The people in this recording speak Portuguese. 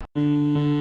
Música